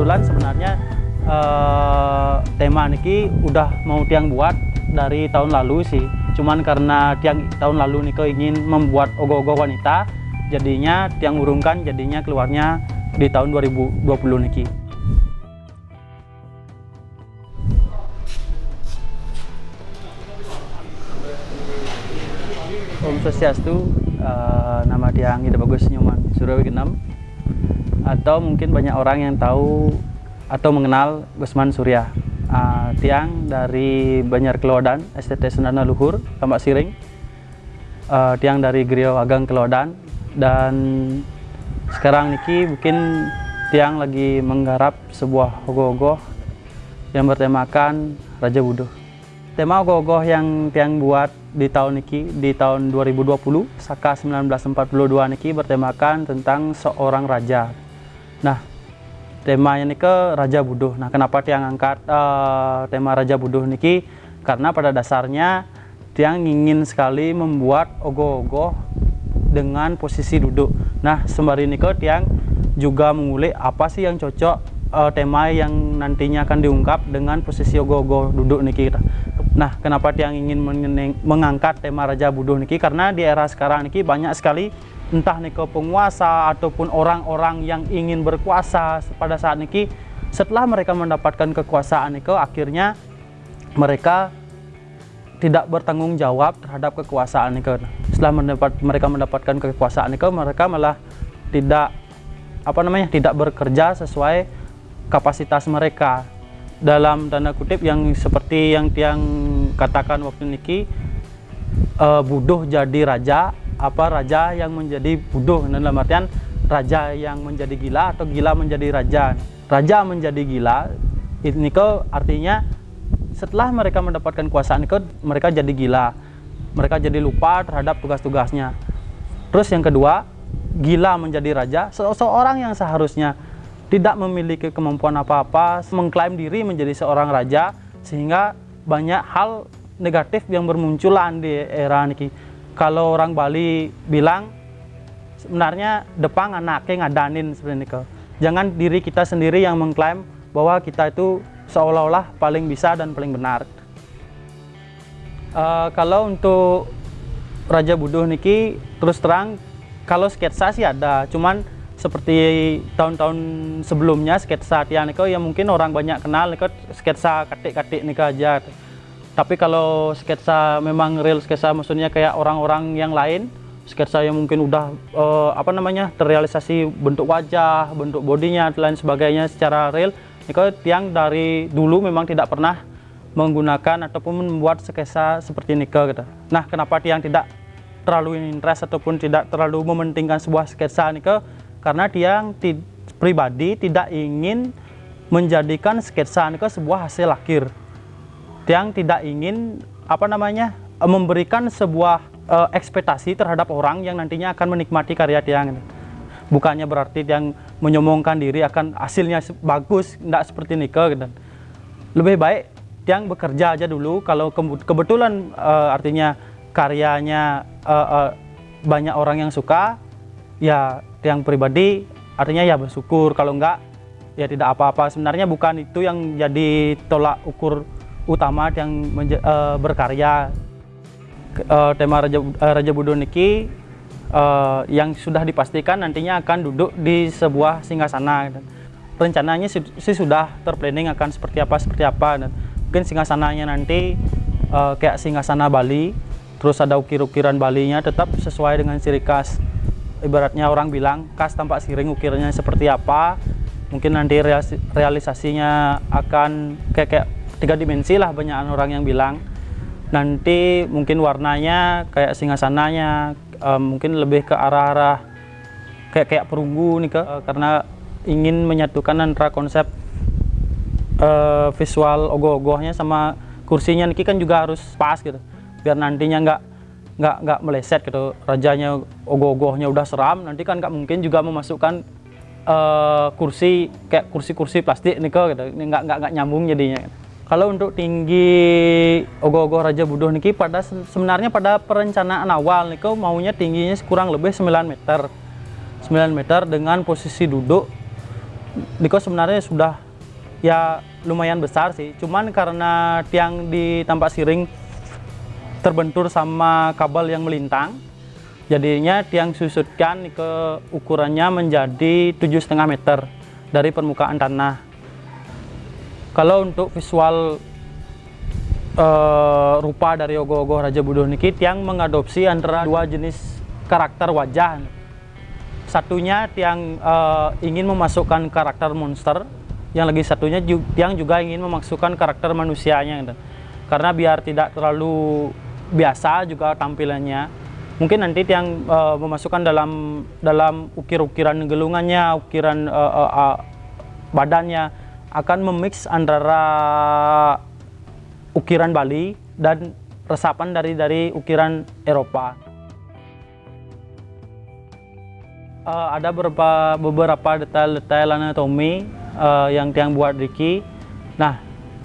kebetulan sebenarnya eh, tema niki udah mau tiang buat dari tahun lalu sih. Cuman karena tiang tahun lalu niko ingin membuat ogoh-ogoh wanita jadinya tiang urungkan jadinya keluarnya di tahun 2020 niki. Om Swastiastu, uh, nama tiang Ida Bagus Nyoman Suryawi Genam atau mungkin banyak orang yang tahu atau mengenal Gusman Surya uh, tiang dari Banjar Kelodan STT Sendana Luhur Tambak Siring. Uh, tiang dari Griyo Agang Kelodan. Dan sekarang Niki mungkin tiang lagi menggarap sebuah ogoh-ogoh yang bertemakan Raja Budo tema ogoh-ogoh yang tiang buat di tahun niki di tahun 2020 Saka 1942 niki bertemakan tentang seorang raja. Nah, temanya niki Raja Buduh. Nah, kenapa tiang angkat uh, tema Raja Buduh niki? Karena pada dasarnya tiang ingin sekali membuat ogoh-ogoh dengan posisi duduk. Nah, sembari niki tiang juga mengulik apa sih yang cocok uh, tema yang nantinya akan diungkap dengan posisi ogoh-ogoh duduk niki kita. Nah, kenapa tiang ingin mengangkat tema Raja Buduh niki? Karena di era sekarang niki banyak sekali entah niko penguasa ataupun orang-orang yang ingin berkuasa pada saat niki setelah mereka mendapatkan kekuasaan niko akhirnya mereka tidak bertanggung jawab terhadap kekuasaan niko. Setelah mendapat mereka mendapatkan kekuasaan niko mereka malah tidak apa namanya tidak bekerja sesuai kapasitas mereka dalam tanda kutip yang seperti yang tiang katakan waktu niki uh, buduh jadi raja apa raja yang menjadi buduh? Dalam artian raja yang menjadi gila atau gila menjadi raja? Raja menjadi gila ini ke artinya setelah mereka mendapatkan kuasaan itu mereka jadi gila. Mereka jadi lupa terhadap tugas-tugasnya. Terus yang kedua gila menjadi raja. Seseorang yang seharusnya tidak memiliki kemampuan apa-apa, mengklaim diri menjadi seorang raja, sehingga banyak hal negatif yang bermunculan di era ini. Kalau orang Bali bilang, sebenarnya Depang anaknya ngadanin ini. Jangan diri kita sendiri yang mengklaim bahwa kita itu seolah-olah paling bisa dan paling benar. Uh, kalau untuk Raja Buduh Niki, terus terang, kalau sketsa sih ada, cuman seperti tahun-tahun sebelumnya sketsa Tian Niko yang mungkin orang banyak kenal Niko sketsa katik-katik Niko aja tapi kalau sketsa memang real sketsa maksudnya kayak orang-orang yang lain sketsa yang mungkin udah uh, apa namanya terrealisasi bentuk wajah bentuk bodinya dan lain sebagainya secara real Niko Tiang dari dulu memang tidak pernah menggunakan ataupun membuat sketsa seperti Niko gitu. Nah kenapa Tiang tidak terlalu interest ataupun tidak terlalu mementingkan sebuah sketsa Niko karena dia pribadi tidak ingin menjadikan sketsa itu sebuah hasil akhir yang tidak ingin apa namanya memberikan sebuah uh, ekspektasi terhadap orang yang nantinya akan menikmati karya tiang bukannya berarti yang menyombongkan diri akan hasilnya bagus tidak seperti Nika gitu. lebih baik yang bekerja aja dulu. Kalau kebetulan uh, artinya karyanya uh, uh, banyak orang yang suka ya yang pribadi artinya ya bersyukur. Kalau enggak ya tidak apa-apa. Sebenarnya bukan itu yang jadi tolak ukur utama yang uh, berkarya uh, tema Raja, uh, Raja Budo Niki uh, yang sudah dipastikan nantinya akan duduk di sebuah singgasana. Rencananya sih sudah terplanning akan seperti apa seperti apa. Dan mungkin singgasananya nanti uh, kayak singgasana Bali terus ada ukir-ukiran Balinya tetap sesuai dengan ciri khas. Ibaratnya orang bilang kas tampak siring ukirnya seperti apa. Mungkin nanti realisasinya akan kayak, kayak tiga dimensi lah banyak orang yang bilang. Nanti mungkin warnanya kayak singgasananya um, mungkin lebih ke arah-arah kayak kayak perunggu nih ke uh, karena ingin menyatukan antara konsep uh, visual ogoh-ogohnya sama kursinya. Niki kan juga harus pas gitu biar nantinya nggak nggak nggak meleset gitu. Rajanya ogoh-ogohnya udah seram nanti kan nggak mungkin juga memasukkan uh, kursi kayak kursi-kursi plastik nih gitu. Nggak nggak nggak nyambung jadinya kalau untuk tinggi ogoh-ogoh Raja Buduh niki pada sebenarnya pada perencanaan awal nih kok maunya tingginya kurang lebih 9 meter. 9 meter dengan posisi duduk Niko sebenarnya sudah ya lumayan besar sih. Cuman karena tiang di tampak siring terbentur sama kabel yang melintang jadinya tiang susutkan ke ukurannya menjadi tujuh setengah meter dari permukaan tanah kalau untuk visual uh, rupa dari ogoh-ogoh Raja Budo niki tiang mengadopsi antara dua jenis karakter wajah. Satunya tiang uh, ingin memasukkan karakter monster yang lagi satunya tiang juga ingin memasukkan karakter manusianya. Karena biar tidak terlalu biasa juga tampilannya. Mungkin nanti tiang uh, memasukkan dalam dalam ukir-ukiran gelungannya ukiran uh, uh, uh, badannya akan memix antara ukiran Bali dan resapan dari dari ukiran Eropa. Uh, ada beberapa beberapa detail-detail anatomi uh, yang tiang buat Riki. Nah,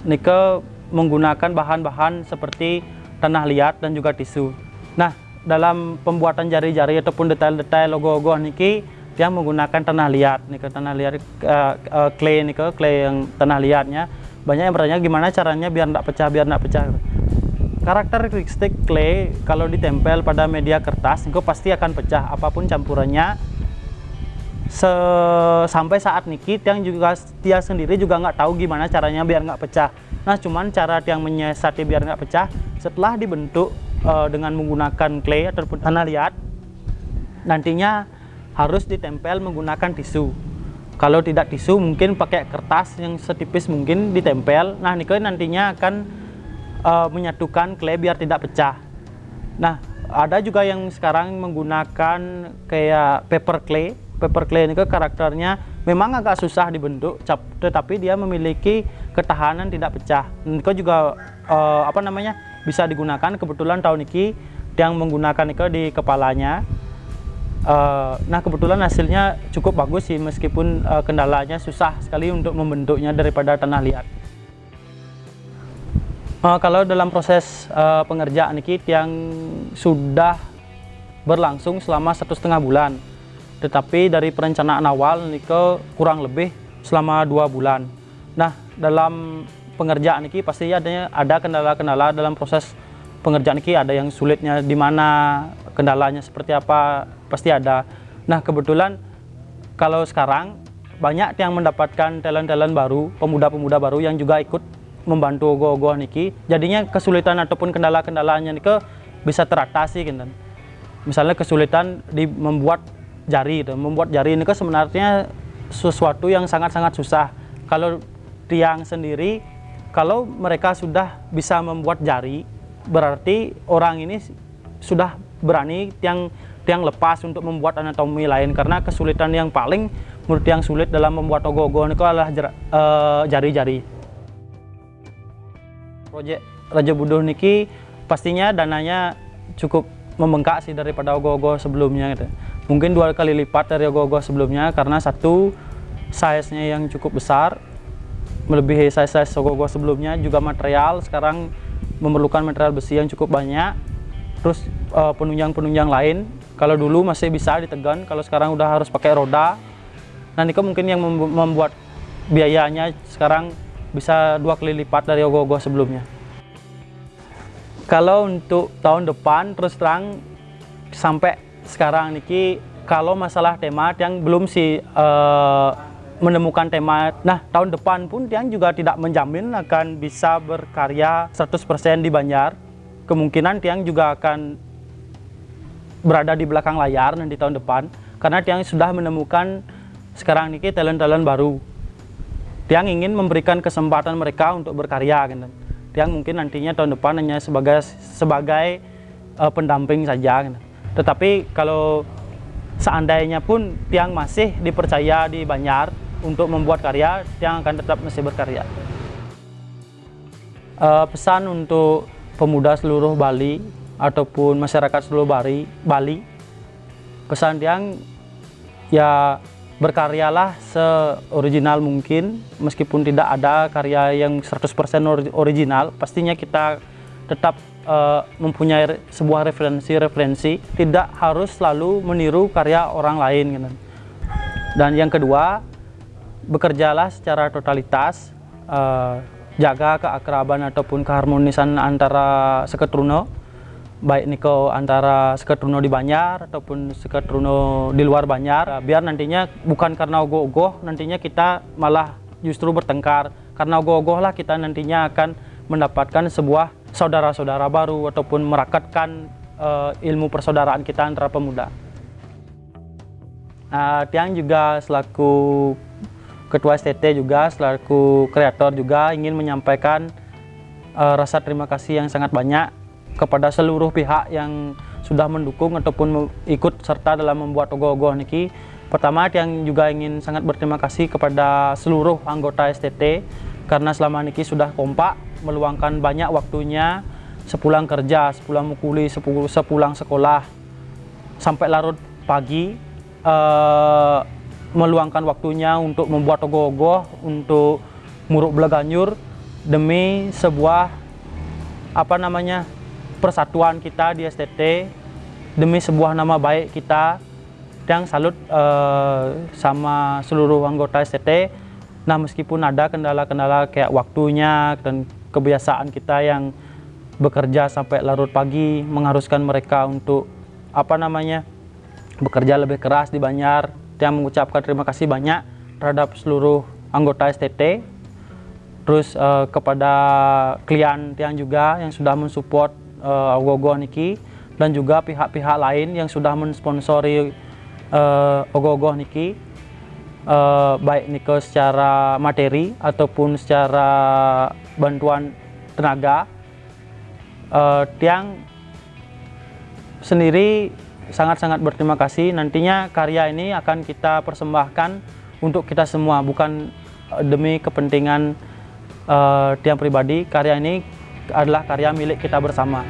Nike menggunakan bahan-bahan seperti tanah liat dan juga tisu. Nah, dalam pembuatan jari-jari ataupun detail-detail logo-logo Niki, tiang menggunakan tanah liat. Nike tanah liat uh, uh, clay Nike clay yang tanah liatnya. Banyak yang bertanya gimana caranya biar tidak pecah biar tidak pecah. Karakteristik clay kalau ditempel pada media kertas itu pasti akan pecah. Apa pun campurannya Se sampai saat niki tiang juga dia sendiri juga nggak tahu gimana caranya biar nggak pecah. Nah cuman cara tiang menyiasati biar nggak pecah setelah dibentuk uh, dengan menggunakan clay ataupun tanah liat nantinya harus ditempel menggunakan tisu. Kalau tidak tisu mungkin pakai kertas yang setipis mungkin ditempel. Nah nikel nantinya akan uh, menyatukan clay biar tidak pecah. Nah ada juga yang sekarang menggunakan kayak paper clay. Paper clay ini karakternya memang agak susah dibentuk tetapi dia memiliki ketahanan tidak pecah. Niko juga uh, apa namanya bisa digunakan. Kebetulan tahun ini yang menggunakan Niko di kepalanya Uh, nah kebetulan hasilnya cukup bagus sih meskipun uh, kendalanya susah sekali untuk membentuknya daripada tanah liat. Uh, kalau dalam proses uh, pengerjaan ini yang sudah berlangsung selama satu setengah bulan, tetapi dari perencanaan awal ke kurang lebih selama dua bulan. Nah dalam pengerjaan ini pasti adanya ada kendala-kendala dalam proses pengerjaan ini ada yang sulitnya di mana kendalanya seperti apa pasti ada. Nah kebetulan kalau sekarang banyak yang mendapatkan talent-talent baru pemuda-pemuda baru yang juga ikut membantu go-go niki. Jadinya kesulitan ataupun kendala-kendalanya niki bisa teratasi gitu misalnya kesulitan di membuat jari itu. Membuat jari ini sebenarnya sesuatu yang sangat-sangat susah. Kalau tiang sendiri kalau mereka sudah bisa membuat jari berarti orang ini sudah berani tiang yang lepas untuk membuat anatomi lain karena kesulitan yang paling menurut yang sulit dalam membuat ogo-ogo itu adalah eh, jari-jari. Uh, Proyek Raja Buduh niki pastinya dananya cukup membengkak sih daripada ogo-ogo sebelumnya gitu. Mungkin dua kali lipat dari ogo-ogo sebelumnya karena satu size-nya yang cukup besar melebihi size-size ogo-ogo sebelumnya juga material sekarang memerlukan material besi yang cukup banyak terus eh, penunjang-penunjang lain kalau dulu masih bisa ditegan, kalau sekarang udah harus pakai roda. Nanti kok mungkin yang membuat biayanya sekarang bisa dua kali lipat dari ogo-ogo sebelumnya. Kalau untuk tahun depan terus terang sampai sekarang niki kalau masalah tema yang belum sih uh, menemukan tema. Nah, tahun depan pun yang juga tidak menjamin akan bisa berkarya 100% di Banjar. Kemungkinan Tiang juga akan berada di belakang layar nanti tahun depan karena Tiang sudah menemukan sekarang ini talent-talent baru Tiang ingin memberikan kesempatan mereka untuk berkarya gitu. Tiang mungkin nantinya tahun depan hanya sebagai sebagai uh, pendamping saja gitu. tetapi kalau seandainya pun Tiang masih dipercaya di Banjar untuk membuat karya Tiang akan tetap masih berkarya uh, pesan untuk pemuda seluruh Bali ataupun masyarakat seluruh Bali, Bali pesan yang ya berkaryalah seoriginal mungkin meskipun tidak ada karya yang 100% original pastinya kita tetap uh, mempunyai sebuah referensi-referensi tidak harus selalu meniru karya orang lain gitu. dan yang kedua bekerjalah secara totalitas uh, jaga keakraban ataupun keharmonisan antara seketruno baik niko antara seketruno di Banjar ataupun seketruno di luar Banjar biar nantinya bukan karena ogoh-ogoh nantinya kita malah justru bertengkar karena ogoh-ogoh lah kita nantinya akan mendapatkan sebuah saudara-saudara baru ataupun merakatkan uh, ilmu persaudaraan kita antara pemuda. Uh, Tiang juga selaku Ketua STT juga selaku kreator juga ingin menyampaikan uh, rasa terima kasih yang sangat banyak kepada seluruh pihak yang sudah mendukung ataupun ikut serta dalam membuat ogoh-ogoh niki. Pertama yang juga ingin sangat berterima kasih kepada seluruh anggota STT karena selama niki sudah kompak meluangkan banyak waktunya sepulang kerja, sepulang mukuli, sepulang sekolah sampai larut pagi uh, meluangkan waktunya untuk membuat ogoh-ogoh, untuk muruk belaganyur demi sebuah apa namanya persatuan kita di STT, demi sebuah nama baik kita yang salut uh, sama seluruh anggota STT. Nah meskipun ada kendala-kendala kayak waktunya dan kebiasaan kita yang bekerja sampai larut pagi mengharuskan mereka untuk apa namanya bekerja lebih keras di Banjar yang mengucapkan terima kasih banyak terhadap seluruh anggota STT terus uh, kepada klien Tiang juga yang sudah mensupport uh, Ogogo Niki dan juga pihak-pihak lain yang sudah mensponsori uh, Ogogo Niki uh, baik Niko secara materi ataupun secara bantuan tenaga. Uh, Tiang sendiri sangat-sangat berterima kasih. Nantinya karya ini akan kita persembahkan untuk kita semua, bukan eh, demi kepentingan uh, tiang pribadi. Karya ini adalah karya milik kita bersama.